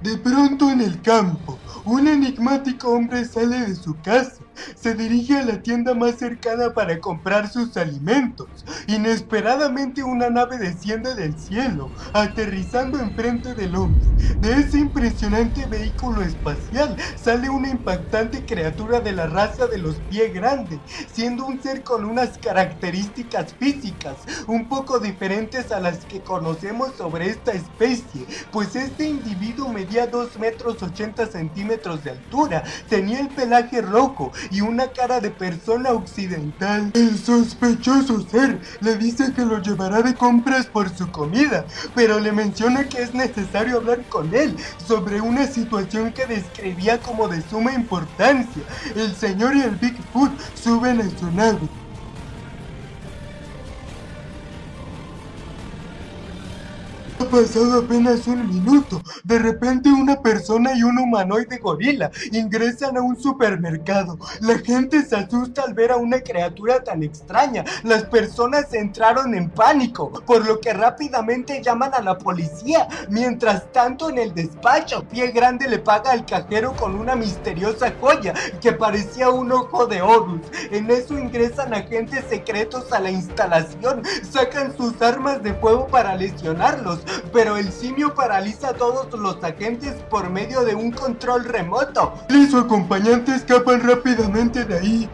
De pronto en el campo, un enigmático hombre sale de su casa, se dirige a la tienda más cercana para comprar sus alimentos. Inesperadamente una nave desciende del cielo, aterrizando enfrente del hombre. De ese impresionante vehículo espacial sale una impactante criatura de la raza de los pies grandes, siendo un ser con unas características físicas un poco diferentes a las que conocemos sobre esta especie, pues este individuo medía 2 metros 80 centímetros de altura, tenía el pelaje rojo y una cara de persona occidental. El sospechoso ser le dice que lo llevará de compras por su comida, pero le menciona que es necesario hablar con él sobre una situación que describía como de suma importancia. El señor y el Bigfoot suben a su nave Ha pasado apenas un minuto. De repente una persona y un humanoide gorila ingresan a un supermercado. La gente se asusta al ver a una criatura tan extraña. Las personas entraron en pánico, por lo que rápidamente llaman a la policía. Mientras tanto en el despacho, Pie Grande le paga al cajero con una misteriosa joya que parecía un ojo de Horus. En eso ingresan agentes secretos a la instalación, sacan sus armas de fuego para lesionarlos pero el simio paraliza a todos los agentes por medio de un control remoto. Y su acompañante escapan rápidamente de ahí,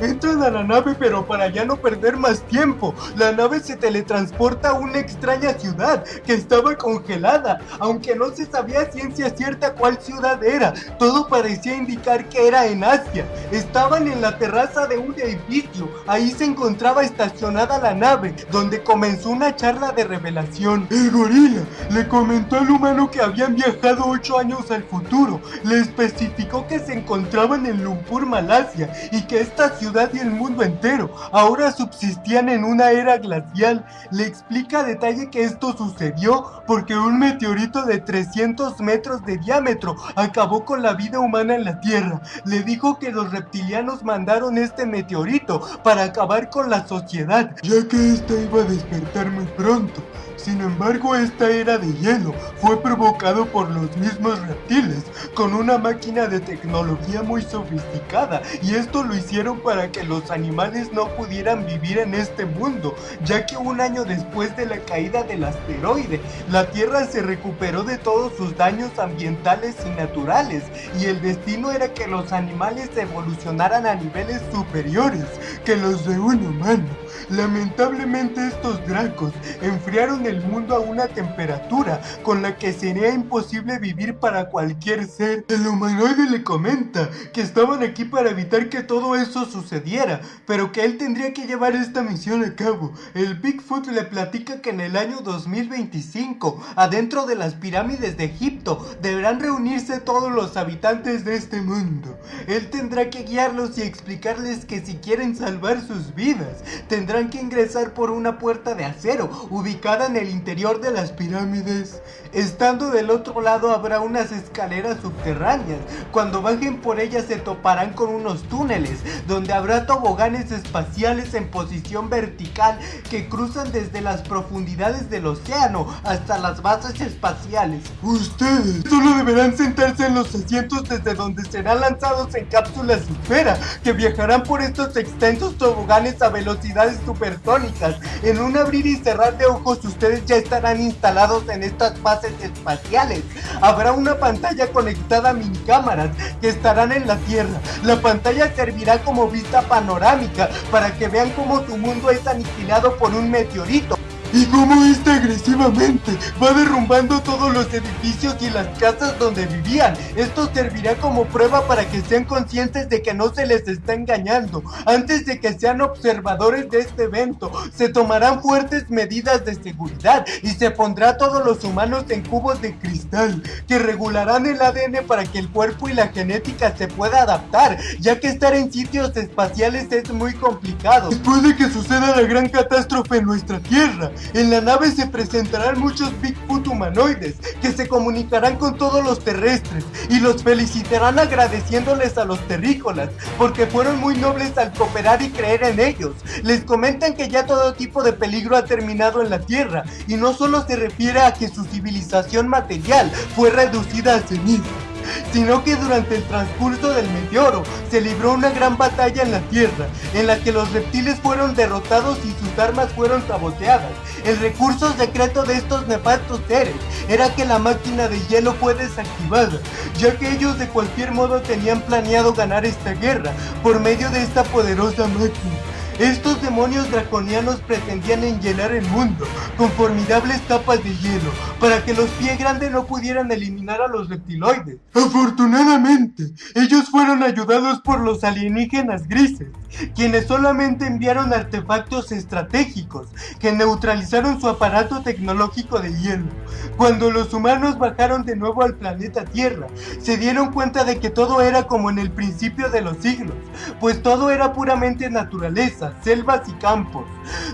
Entran a la nave pero para ya no perder más tiempo. La nave se teletransporta a una extraña ciudad que estaba congelada, aunque no se sabía ciencia cierta cuál ciudad era. Todo parecía indicar que era en Asia. Estaban en la terraza de un edificio. Ahí se encontraba estacionada la nave, donde comenzó una charla de revelación. El gorila le comentó al humano que habían viajado 8 años al futuro. Le especificó que se encontraban en Lumpur, Malasia, y que esta ciudad y el mundo entero ahora subsistían en una era glacial. Le explica a detalle que esto sucedió porque un meteorito de 300 metros de diámetro acabó con la vida humana en la Tierra. Le dijo que los reptilianos mandaron este meteorito para acabar con la sociedad, ya que esta iba a despertar muy pronto. Sin embargo, esta era de hielo fue provocado por los mismos reptiles, con una máquina de tecnología muy sofisticada, y esto lo hicieron para que los animales no pudieran vivir en este mundo, ya que un año después de la caída del asteroide, la Tierra se recuperó de todos sus daños ambientales y naturales, y el destino era que los animales evolucionaran a niveles superiores que los de un humano. Lamentablemente estos dracos enfriaron el mundo a una temperatura con la que sería imposible vivir para cualquier ser. El humanoide le comenta que estaban aquí para evitar que todo eso sucediera, pero que él tendría que llevar esta misión a cabo. El Bigfoot le platica que en el año 2025, adentro de las pirámides de Egipto, deberán reunirse todos los habitantes de este mundo. Él tendrá que guiarlos y explicarles que si quieren salvar sus vidas, tendrán que ingresar por una puerta de acero ubicada en el interior de las pirámides. Estando del otro lado habrá unas escaleras subterráneas. Cuando bajen por ellas se toparán con unos túneles donde habrá toboganes espaciales en posición vertical que cruzan desde las profundidades del océano hasta las bases espaciales. Ustedes solo deberán sentarse en los asientos desde donde serán lanzados en cápsulas esfera que viajarán por estos extensos toboganes a velocidades supersónicas. En un abrir y cerrar de ojos ustedes ya estarán instalados en estas bases espaciales. Habrá una pantalla conectada a mini cámaras que estarán en la Tierra. La pantalla servirá como vista panorámica para que vean cómo su mundo es aniquilado por un meteorito y cómo este agresivamente va derrumbando todos los edificios y las casas donde vivían. Esto servirá como prueba para que sean conscientes de que no se les está engañando. Antes de que sean observadores de este evento, se tomarán fuertes medidas de seguridad y se pondrá a todos los humanos en cubos de cristal que regularán el ADN para que el cuerpo y la genética se pueda adaptar, ya que estar en sitios espaciales es muy complicado. Después de que suceda la gran catástrofe en nuestra Tierra, En la nave se presentarán muchos Bigfoot humanoides que se comunicarán con todos los terrestres y los felicitarán agradeciéndoles a los terrícolas porque fueron muy nobles al cooperar y creer en ellos. Les comentan que ya todo tipo de peligro ha terminado en la Tierra y no solo se refiere a que su civilización material fue reducida a cenizas sino que durante el transcurso del meteoro se libró una gran batalla en la Tierra, en la que los reptiles fueron derrotados y sus armas fueron saboteadas. El recurso secreto de estos nefastos seres era que la máquina de hielo fue desactivada, ya que ellos de cualquier modo tenían planeado ganar esta guerra por medio de esta poderosa máquina. Estos demonios draconianos pretendían enllenar el mundo con formidables capas de hielo para que los pie grandes no pudieran eliminar a los reptiloides. Afortunadamente, ellos fueron ayudados por los alienígenas grises, quienes solamente enviaron artefactos estratégicos que neutralizaron su aparato tecnológico de hielo. Cuando los humanos bajaron de nuevo al planeta Tierra, se dieron cuenta de que todo era como en el principio de los siglos, pues todo era puramente naturaleza, selvas y campos.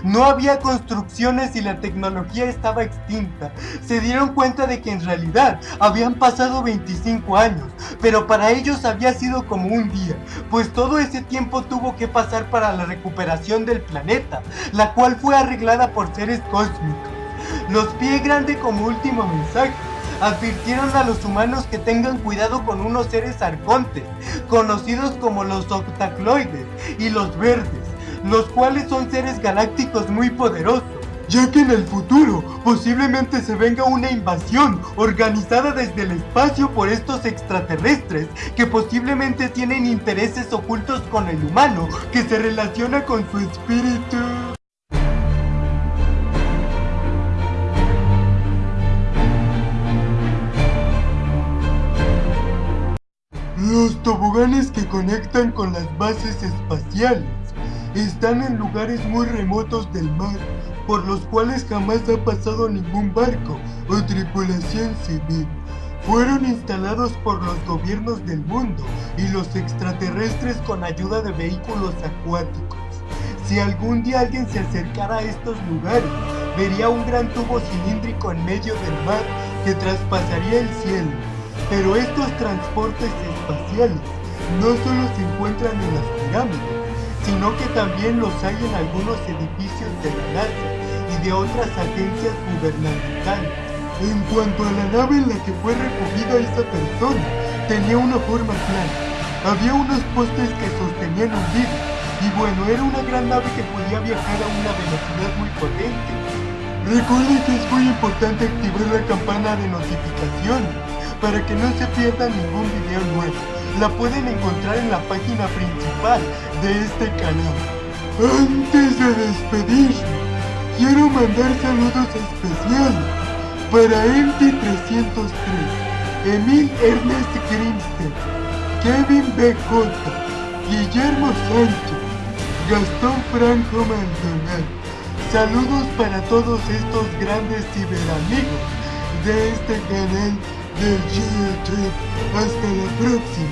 No había construcciones y la tecnología estaba extinta. Se dieron cuenta de que en realidad habían pasado 25 años, pero para ellos había sido como un día, pues todo ese tiempo tuvo que pasar para la recuperación del planeta, la cual fue arreglada por seres cósmicos. Los pie grande como último mensaje advirtieron a los humanos que tengan cuidado con unos seres arcontes, conocidos como los octacloides y los verdes, los cuales son seres galácticos muy poderosos, ya que en el futuro posiblemente se venga una invasión organizada desde el espacio por estos extraterrestres que posiblemente tienen intereses ocultos con el humano que se relaciona con su espíritu. Los toboganes que conectan con las bases espaciales están en lugares muy remotos del mar, por los cuales jamás ha pasado ningún barco o tripulación civil. Fueron instalados por los gobiernos del mundo y los extraterrestres con ayuda de vehículos acuáticos. Si algún día alguien se acercara a estos lugares, vería un gran tubo cilíndrico en medio del mar que traspasaría el cielo. Pero estos transportes espaciales no solo se encuentran en las pirámides, sino que también los hay en algunos edificios de la NASA y de otras agencias gubernamentales. En cuanto a la nave en la que fue recogida esa persona, tenía una forma clara. Había unos postes que sostenían un vidrio, y bueno, era una gran nave que podía viajar a una velocidad muy potente. Recuerden que es muy importante activar la campana de notificaciones para que no se pierda ningún video nuevo la pueden encontrar en la página principal de este canal. Antes de despedirme, quiero mandar saludos especiales para MT303, Emil Ernest Grimstead, Kevin BJ, Guillermo Sánchez, Gastón Franco Maldonado. Saludos para todos estos grandes ciberamigos de este canal de YouTube. Hasta la próxima.